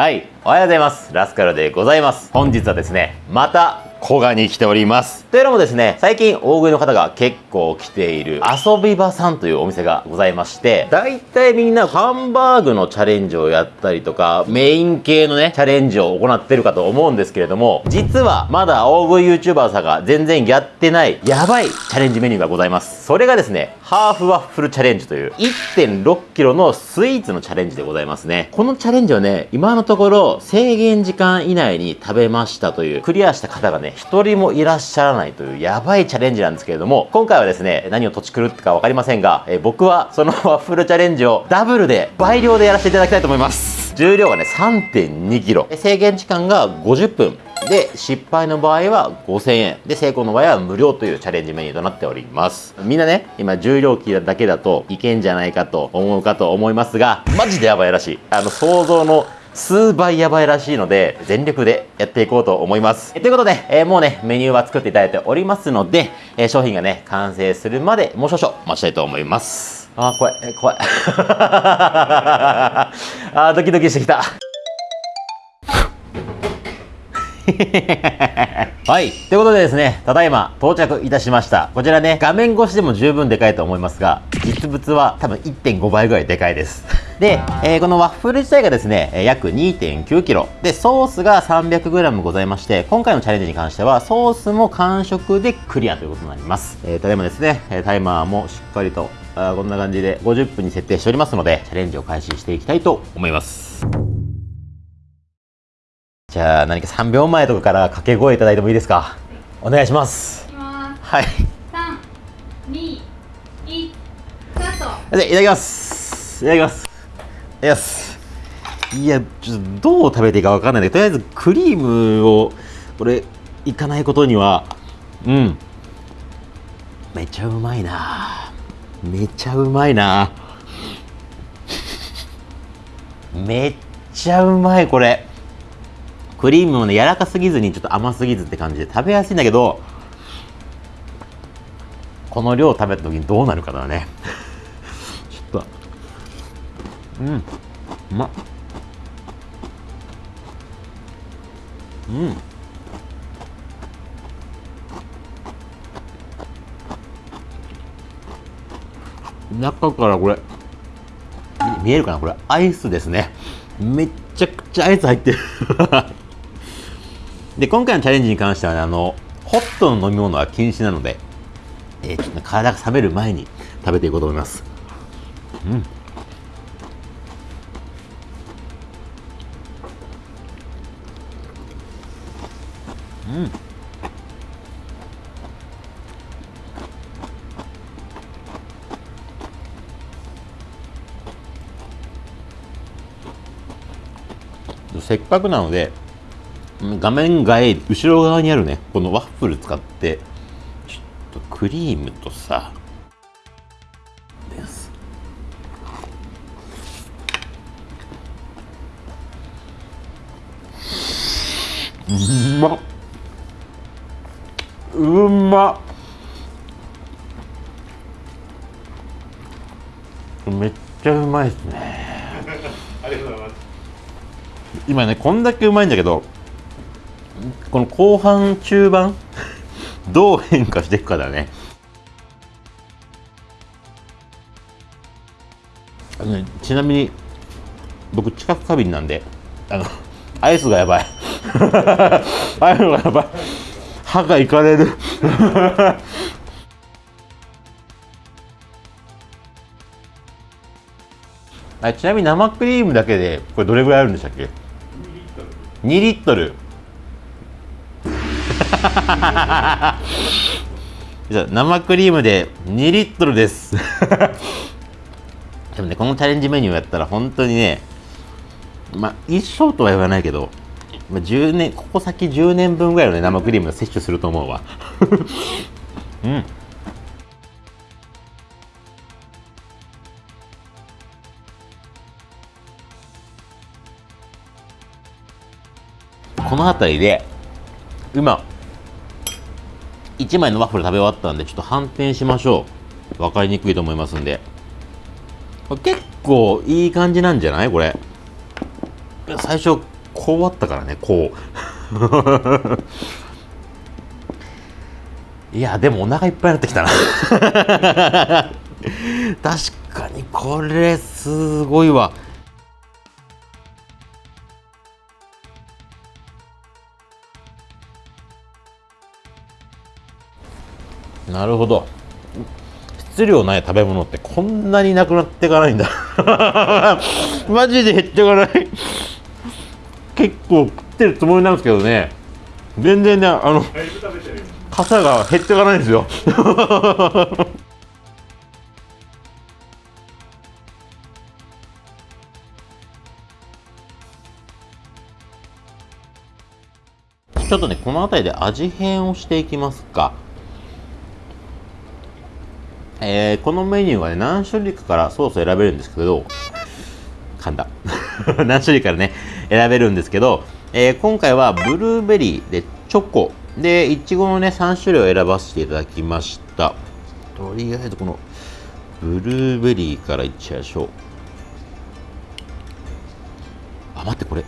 はい、おはようございます。ラスカルでございます。本日はですね、また古賀に来ております。というのもですね、最近大食いの方が結構来ている遊び場さんというお店がございまして、大体みんなハンバーグのチャレンジをやったりとか、メイン系のね、チャレンジを行ってるかと思うんですけれども、実はまだ大食い YouTuber さんが全然やってないやばいチャレンジメニューがございます。それがですね、ハーフワッフルチャレンジという 1.6kg のスイーツのチャレンジでございますね。このチャレンジはね、今のところ制限時間以内に食べましたというクリアした方がね、一人もいらっしゃらないというやばいチャレンジなんですけれども、今回はですね、何を土地狂ってか分かりませんが、え僕はその ワッフルチャレンジをダブルで倍量でやらせていただきたいと思います。重量がね、3.2 k g。制限時間が50分。で、失敗の場合は5000円。で、成功の場合は無料というチャレンジメニューとなっております。みんなね、今重量級だけだといけんじゃないかと思うかと思いますが、マジでやばいらしい。あの、想像の数倍やばいらしいので、全力でやっていこうと思います。ということで、えー、もうね、メニューは作っていただいておりますので、えー、商品がね、完成するまでもう少々待ちたいと思います。あー、怖い、え怖い。あー、ドキドキしてきた。はい。ということでですね、ただいま到着いたしました。こちらね、画面越しでも十分でかいと思いますが、実物は多分1.5倍ぐらいでかいです。で、えー、このワッフル自体がですね、約 2.9kg。で、ソースが 300g ございまして、今回のチャレンジに関しては、ソースも完食でクリアということになります。えー、ただいまですね、タイマーもしっかりと、あこんな感じで50分に設定しておりますので、チャレンジを開始していきたいと思います。じゃあ何か3秒前とかから掛け声いただいてもいいですか？お願いします。はい。321スタート。いただきます。いただきますいただきますいやちょっとどう食べていいか分かんないんだけどとりあえずクリームをこれいかないことにはうん。めちゃうまいな。めちゃうまいな。めっちゃうまいこれ。クリームもね、柔らかすぎずにちょっと甘すぎずって感じで食べやすいんだけど、この量を食べた時にどうなるかだね。ちょっと、うん、うまっ。うん。中からこれ、見えるかなこれ、アイスですね。めっちゃくちゃアイス入ってる で、今回のチャレンジに関しては、ね、あの、ホットの飲み物は禁止なので、えー、ちょっと体が冷める前に食べていこうと思います。うん。うん。せっかくなので画面外後ろ側にあるねこのワッフル使ってちょっとクリームとさですうまっうまっ。めっちゃうまいですね。ありがとうございます。今ねこんだけうまいんだけどこの後半中盤 どう変化していくかだね。あのねちなみに僕知覚過敏なんであのアイスがやばい。アイスがやばい歯がいかれる。あちなみに生クリームだけでこれどれぐらいあるんでしたっけ？2リットル。じゃ生クリームで2リットルです。でもねこのチャレンジメニューやったら本当にねまあ一生とは言わないけど、まあ、10年ここ先10年分ぐらいの、ね、生クリームを摂取すると思うわ。うん。この辺りで今1枚のワッフル食べ終わったんでちょっと反転しましょう。分かりにくいと思いますんで。結構いい感じなんじゃない？これ。最初こうあったからねこう。いやでもお腹いっぱいになってきたな。確かにこれすごいわ。なるほど。質量ない食べ物ってこんなになくなっていかないんだ。マジで減っていかない結構食ってるつもりなんですけどね。全然ねあの傘が減っていかないんですよ。ちょっとねこの辺りで味変をしていきますか。えー、このメニューはね、何種類かからソースを選べるんですけど、噛んだ。何種類からね、選べるんですけど、えー、今回はブルーベリーでチョコ。でいちごのね3種類を選ばせていただきました。とりあえずこのブルーベリーからいっちゃいましょう。あ待ってこれ。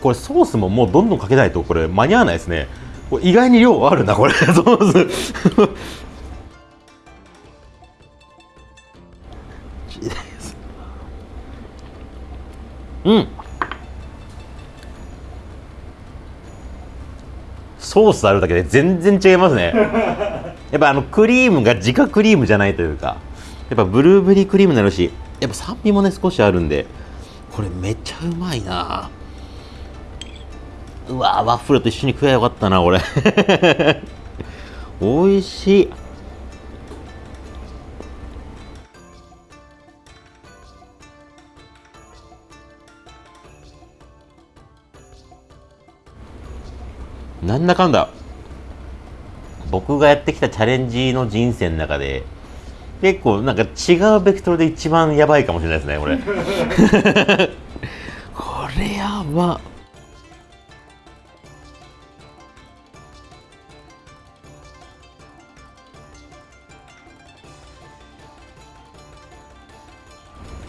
これソースももうどんどんかけないとこれ間に合わないですね。意外に量あるなこれ。ソース。うん。ソースあるだけで全然違いますね。やっぱあのクリームが自家クリームじゃないというかやっぱブルーベリークリームになるしやっぱ酸味もね少しあるんでこれめっちゃうまいな。うわワッフルと一緒に食えばよかったなこれ。美味しいなんだかんだ。僕がやってきたチャレンジの人生の中で結構なんか違うベクトルで一番やばいかもしれないですねこれ。これやば。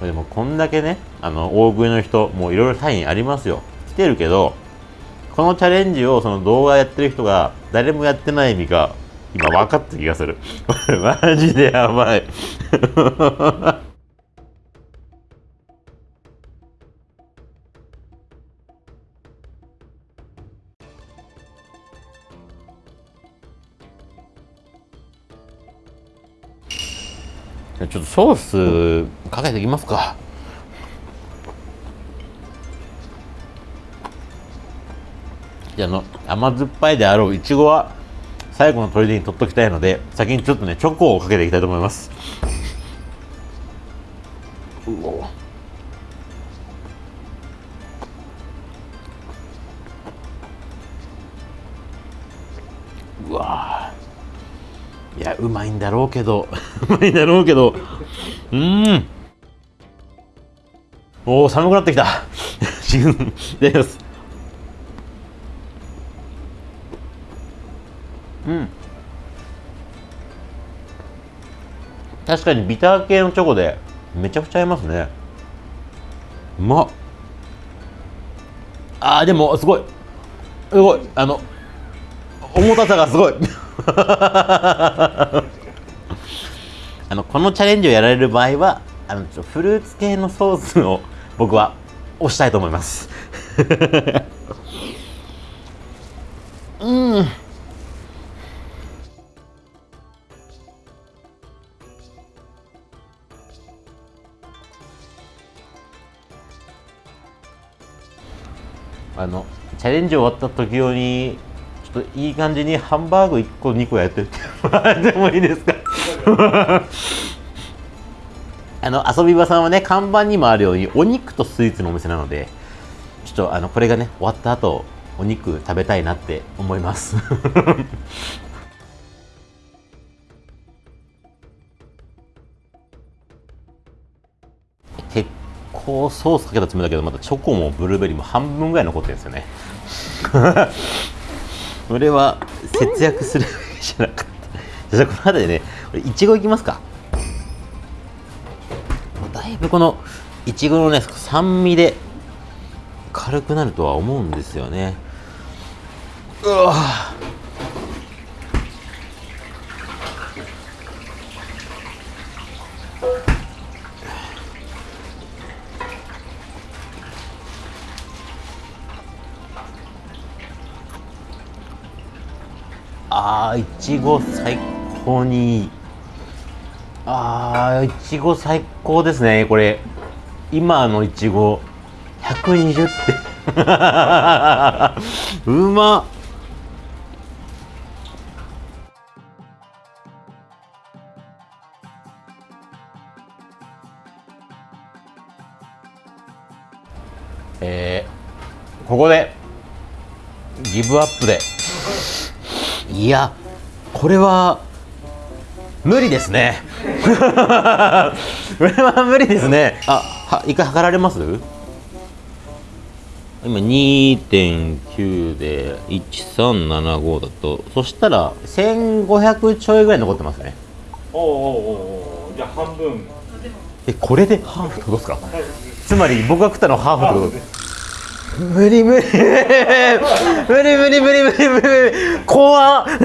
でもこんだけねあの大食いの人もういろいろサインありますよ。来てるけどこのチャレンジをその動画やってる人が誰もやってない意味が今分かった気がする。こ れマジでやばい。ちょっとソースかけていきますか。あの甘酸っぱいであろういちごは最後の砦に取っときたいので先にちょっとねチョコをかけていきたいと思います。うおうわいやうまいんだろうけど。うまいんだろうけど。うん。おお寒くなってきた。です。うん。確かにビター系のチョコでめちゃくちゃ合いますね。うまっ。あーでもすごい。すごい。あの重たさがすごい。あのこのチャレンジをやられる場合はあのフルーツ系のソースを僕は押したいと思います。あのチャレンジ終わった時用にちょっといい感じにハンバーグ1個2個やってもらって。もいいですか？あの遊び場さんはね看板にもあるようにお肉とスイーツのお店なのでちょっとあのこれがね終わった後お肉食べたいなって思います。結 こうソースかけたつもりだけどまだチョコもブルーベリーも半分ぐらい残ってるんですよね。それは節約するじゃなかった。じゃあこの辺りでねいちごいきますか。だいぶこのいちごのね酸味で軽くなるとは思うんですよね。うわあーいちご最高にいい。あいちご最高ですねこれ。今のいちご120って。うまっ。えー、ここでギブアップで。いやこれは無理ですね。これは無理ですね。あは一回測られます？今2.9で1375だとそしたら1500ちょいぐらい残ってますね。おうおうおじゃあ半分。えこれでハーフってことですか？つまり僕が食ったのはハーフって無理無理無理無理無理無理無理怖っえ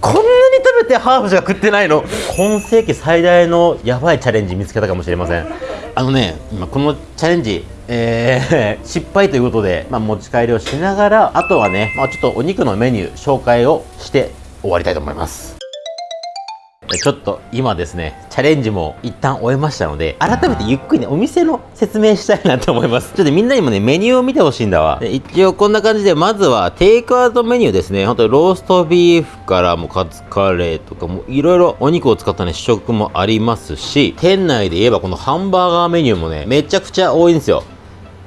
こんなに食べてハーフしか食ってないの今世紀最大のやばいチャレンジ見つけたかもしれませんあのね今このチャレンジえー、失敗ということで、まあ、持ち帰りをしながらあとはね、まあ、ちょっとお肉のメニュー紹介をして終わりたいと思いますちょっと今ですね、チャレンジも一旦終えましたので、改めてゆっくりね、お店の説明したいなと思います。ちょっとみんなにもね、メニューを見てほしいんだわ。一応こんな感じで、まずはテイクアウトメニューですね。ほんとローストビーフからもカツカレーとかもいろいろお肉を使ったね、試食もありますし、店内で言えばこのハンバーガーメニューもね、めちゃくちゃ多いんですよ。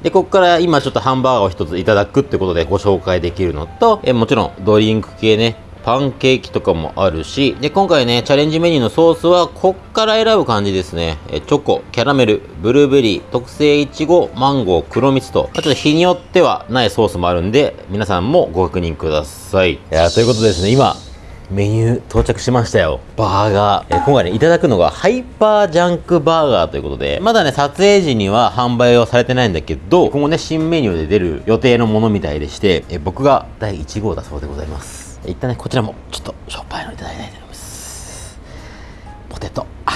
で、ここから今ちょっとハンバーガーを一ついただくってことでご紹介できるのと、えもちろんドリンク系ね、パンケーキとかもあるし、で、今回ね、チャレンジメニューのソースは、こっから選ぶ感じですね。え、チョコ、キャラメル、ブルーベリー、特製いちご、マンゴー、黒蜜と、ちょっと日によってはないソースもあるんで、皆さんもご確認ください。いやということでですね、今、メニュー到着しましたよ。バーガー。え今回ね、いただくのがハイパージャンクバーガーということで、まだね、撮影時には販売はされてないんだけど、今後ね、新メニューで出る予定のものみたいでして、え僕が第1号だそうでございます。一旦ねこちらもちょっとしょっぱいのいただきたいと思います。ポテト。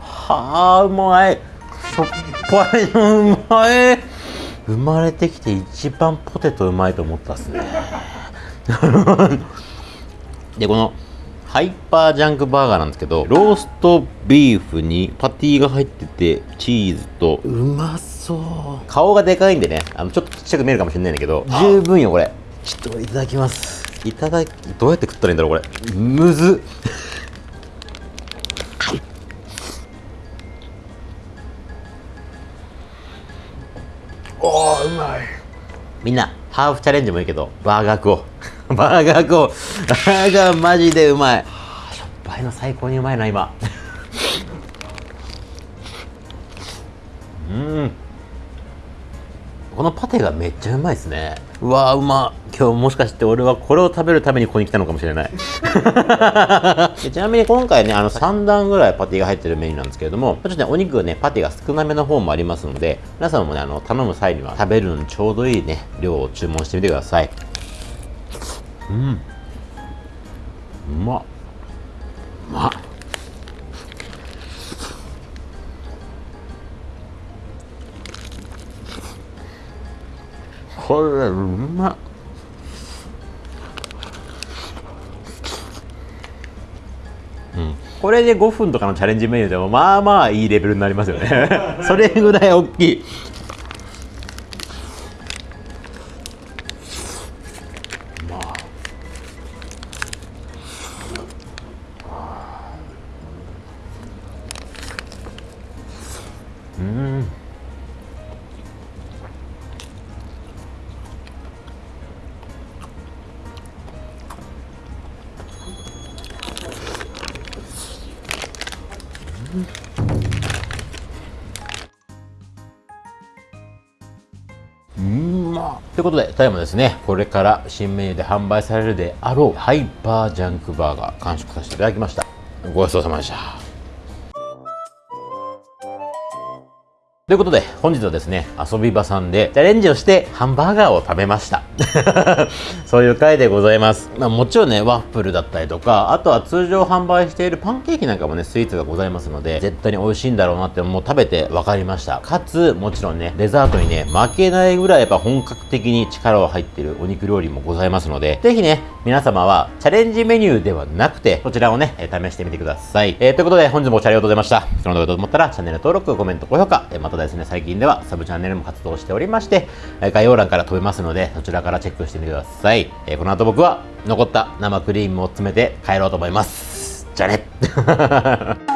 はあうまい。しょっぱいのうまい。生まれてきて一番ポテトうまいと思ったっすね。でこのハイパージャンクバーガーなんですけどローストビーフにパティが入っててチーズとうまそう顔がでかいんでね。あのちょっとちっちゃく見えるかもしれないんだけど。十分よこれ。ちょっといただきます。いただきどうやって食ったらいいんだろうこれ。むずっ。おーうまい。みんなハーフチャレンジもいいけどバーガー食おう。バーガー食おう。バーガー マジでうまい。しょっぱいの最高にうまいな今うんこのパテがめっちゃうまいですね。うわーうま。今日もしかして俺はこれを食べるためにここに来たのかもしれない。ちなみに今回ねあの3段ぐらいパティが入ってるメニューなんですけれどもちょっとねお肉がねパティが少なめの方もありますので皆さんもねあの頼む際には食べるのにちょうどいいね量を注文してみてください。うん。うまっ。うまっこれうまっ。うん。これで5分とかのチャレンジメニューでもまあまあいいレベルになりますよね。それぐらい大きいうん。まっということで、ただいまですね、これから新メニューで販売されるであろうハイパージャンクバーガー完食させていただきました。ごちそうさまでした。ということで、本日はですね、遊び場さんでチャレンジをしてハンバーガーを食べました。そういう回でございます。まあもちろんね、ワッフルだったりとか、あとは通常販売しているパンケーキなんかもね、スイーツがございますので、絶対に美味しいんだろうなってもう食べて分かりました。かつ、もちろんね、デザートにね、負けないぐらいやっぱ本格的に力を入ってるお肉料理もございますので、ぜひね、皆様はチャレンジメニューではなくて、こちらをね、え試してみてください。えーということで、本日もご視聴ありがとうございました。その動画と思ったら、チャンネル登録、コメント、高評価、えーまたですね、最近ではサブチャンネルも活動しておりまして、概要欄から飛べますので、そちらからチェックしてみてください。えーこの後僕は、残った生クリームを詰めて帰ろうと思います。じゃあね